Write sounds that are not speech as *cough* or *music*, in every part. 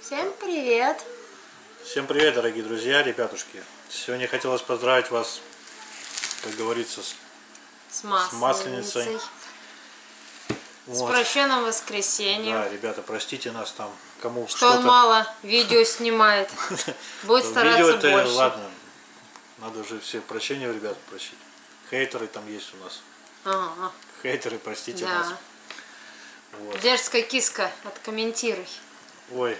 Всем привет! Всем привет, дорогие друзья, ребятушки. Сегодня хотелось поздравить вас, как говорится, с, С с масленицей. Масленицей. С Вот. прощенным воскресеньем. Да, ребята, простите нас там, кому Что он что-то. мало видео снимает. *laughs* Будет стараться больше. ладно. Надо уже все прощения у ребят просить. Хейтеры там есть у нас. Ага, Хейтеры, простите да. нас. Вот. Дерзкая киска, откомментируй. Ой,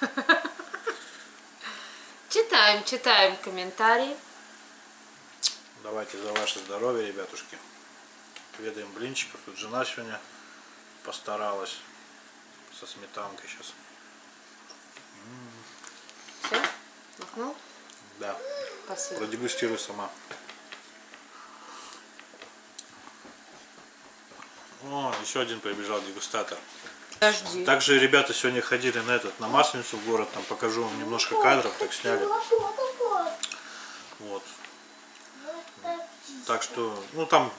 *laughs* Читаем, читаем комментарии. давайте за ваше здоровье, ребятушки. Ведаем блинчиков. Тут жена сегодня постаралась со сметанкой сейчас. Все? Махнул? Да, Спасибо. продегустируй сама. О, еще один прибежал дегустатор. Подожди. Также ребята сегодня ходили на этот на масленицу в город, там покажу вам немножко кадров, так сняли. Вот. Так что, ну там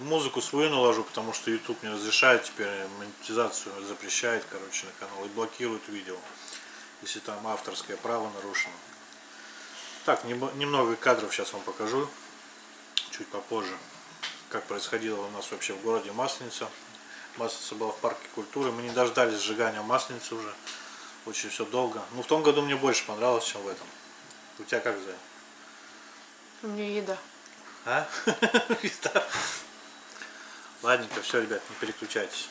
музыку свою наложу, потому что YouTube не разрешает теперь монетизацию, запрещает, короче, на канал и блокирует видео, если там авторское право нарушено. Так, немного кадров сейчас вам покажу, чуть попозже, как происходило у нас вообще в городе Масленица. Масленица была в парке культуры, мы не дождались сжигания Масленицы уже, очень все долго. Ну, в том году мне больше понравилось, чем в этом. У тебя как, Зая? У меня еда. А? *laughs* Да. Ладненько, все, ребят, не переключайтесь.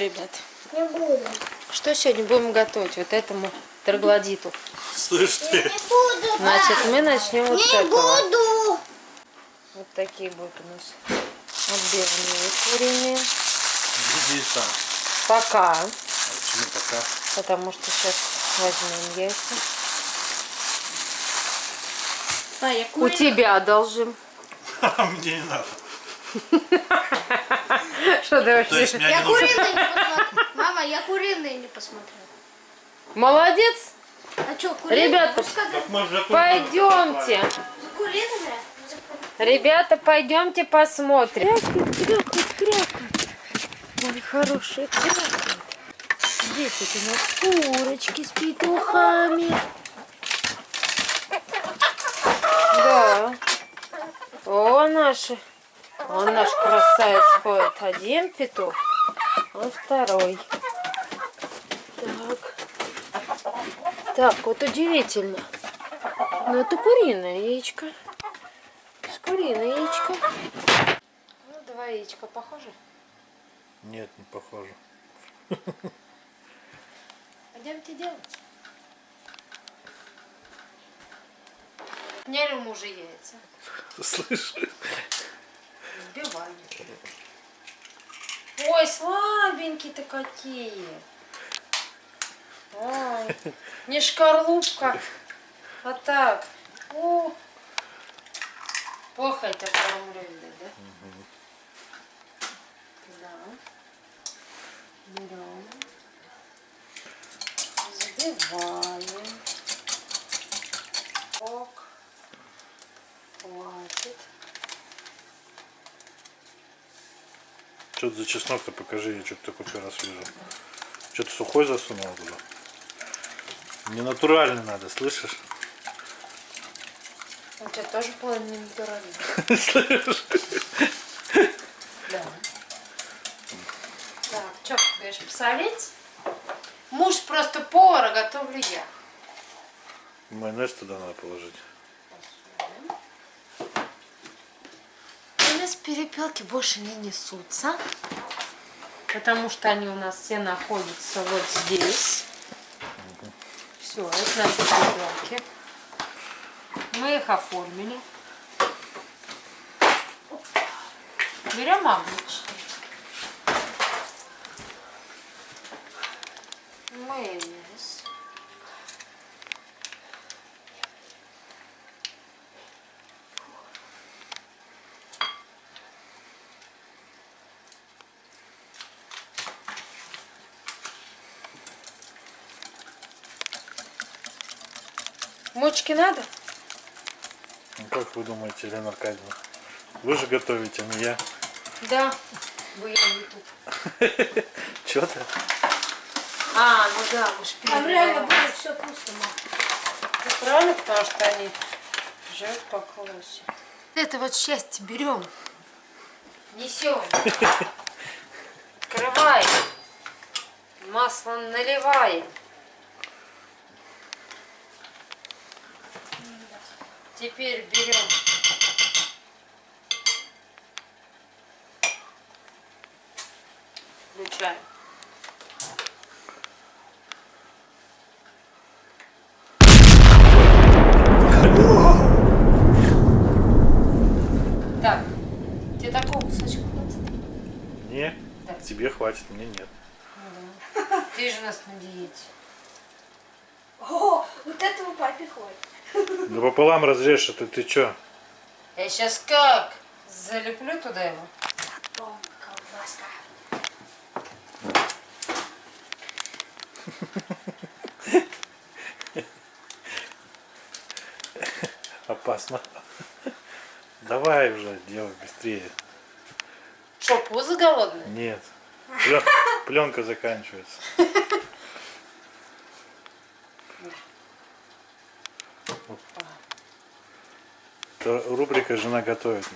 Ребят? Не буду. Что сегодня будем готовить вот этому троглодиту? Слышь Я ты, не буду. Значит, мы начнем вот с Не этого. буду. Вот такие будут у нас отбивные куриные. сам. Пока. А Почему пока? Потому что сейчас возьмем яйца. А, я У тебя одолжим. *laughs* Мне не надо. *laughs* Что ты вообще? Я куриные не посмотрел. Мама, я куриные не посмотрел. Молодец. А что, куриные? Ребята, Пойдемте. За куриными? За- Ребята, пойдемте посмотрим. Крякает, крякает, крякает. Хорошие крякают. Здесь вот у нас курочки с петухами. Да. О, наши. Он наш красавец ходит. Один петух, а второй. Так. Так, вот удивительно. Но это куриное яичко. С куриное яичко. Ну, два яичка похожи. Нет, не похоже. *laughs* Пойдемте делать. Сняли у мужа яйца. Слышь? Взбиваем. Ой, слабенькие-то какие. Ой, *laughs* не шкарлупка, а так. О, плохо это кормлю, да? Да. Берем. Взбиваем. Ок. Хватит. Что за чеснок-то покажи, я что-то такой первый раз вижу. Что-то сухой засунул туда. Не натуральный надо, слышишь? У тебя тоже половина натуральная. *laughs* Слышишь? Да. Так, что, говоришь, посолить? Муж просто повара, готовлю я. Майонез туда надо положить. У нас перепелки больше не несутся. Потому что они у нас все находятся вот здесь. Все, это наши перепелки. Мы их оформили. Берем обычный. Майонез. Мочки надо? Ну, как вы думаете, Елена Аркадьевна? Вы же готовите, а не я. Да. Вы я не тут. *laughs* Че ты? А, ну да, мы ж Там реально перебиваем. будет все вкусно, мам. Ну, Правильно, потому что они живут по колосе. Это вот счастье берем. Несем. Открываем. Масло наливаем. Теперь берем. Включаем. Так, тебе такого кусочка хватит? Не, Да. тебе хватит, мне нет. Ты же у нас на диете. О, вот этого папе хватит. Да пополам разрежь, это ты чё? Я сейчас как? Залеплю туда его. Потом *laughs* колбаска. Опасно. Давай уже, делай быстрее. Что, пузо голодное? Нет. Пленка заканчивается. *laughs* Это рубрика «Жена готовит».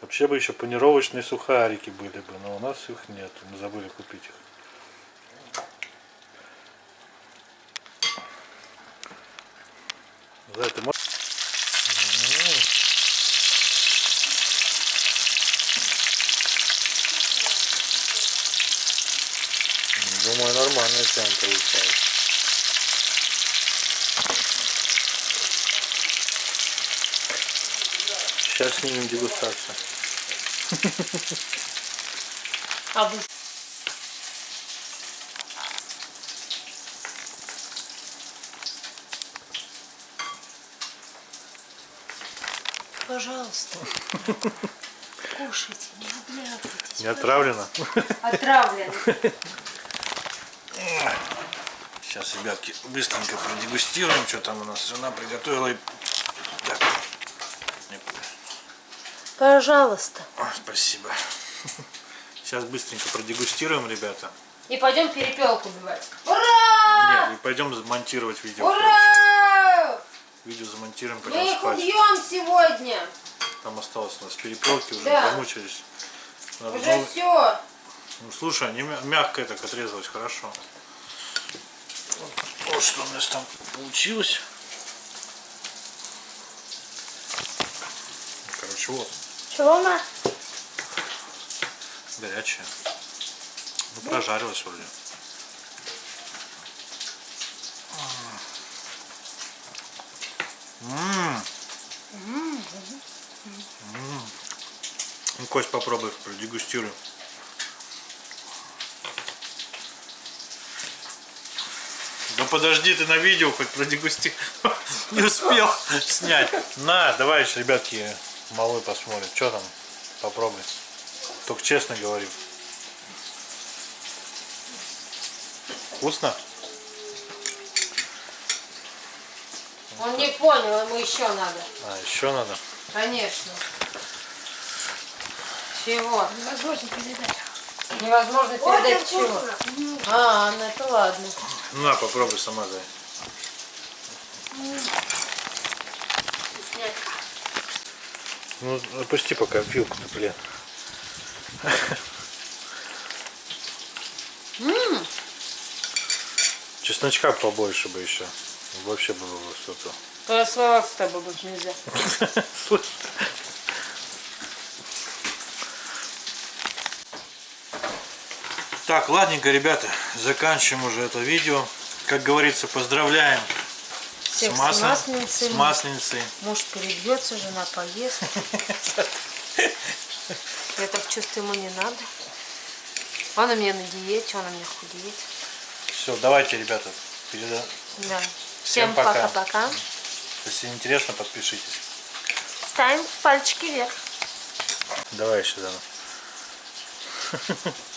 Вообще бы еще панировочные сухарики были бы, но у нас их нет, мы забыли купить их. За это. Думаю, нормальная тема получается. Сейчас снимем дегустацию. А вы... Пожалуйста, кушайте, не обляпайтесь. Не отравлено? Отравлен. Сейчас, ребятки, быстренько продегустируем, что там у нас жена приготовила. И... Так. Не- Пожалуйста. О, спасибо. Сейчас быстренько продегустируем, ребята. И пойдем перепелку убивать. Ура! Нет, и пойдем монтировать видео. Ура! Видео замонтируем, Мы пойдем их спать. убьем сегодня. Там осталось у нас перепелки, уже Да. замучились. Надо Уже все. Ну, слушай, они мя- мягкое так отрезалось, хорошо. Вот, вот что у нас там получилось. Короче, вот, Чего, ма? горячее. Ну, прожарилось вроде. Ммм. Ну, Кость, попробуй, продегустируй. Да подожди, ты на видео хоть продегусти. *laughs* Не успел снять. На, давай, еще, ребятки, малой посмотрим. Что там? Попробуй. Только честно говорю. Вкусно? Он не понял, ему еще надо. А, еще надо. Конечно. Чего? Невозможно передать. Невозможно Ой, передать как чего. вкусно. А, ну это ладно. На, попробуй сама, дай. Ну, опусти пока вилку-то, блин. Чесночка побольше бы еще. Вообще было бы что-то. Расслабаться с тобой больше нельзя. Так, ладненько, ребята, заканчиваем уже это видео. Как говорится, поздравляем Всех с, масла- масленицей. с масленицей. Муж перебьется, жена поест. Я так чувствую, ему не надо. Он у меня на диете, он у меня худеет. Все, давайте, ребята, переда- Да. Всем Всем пока. пока-пока. Если интересно, подпишитесь. Ставим пальчики вверх. Давай еще, Дана. *laughs*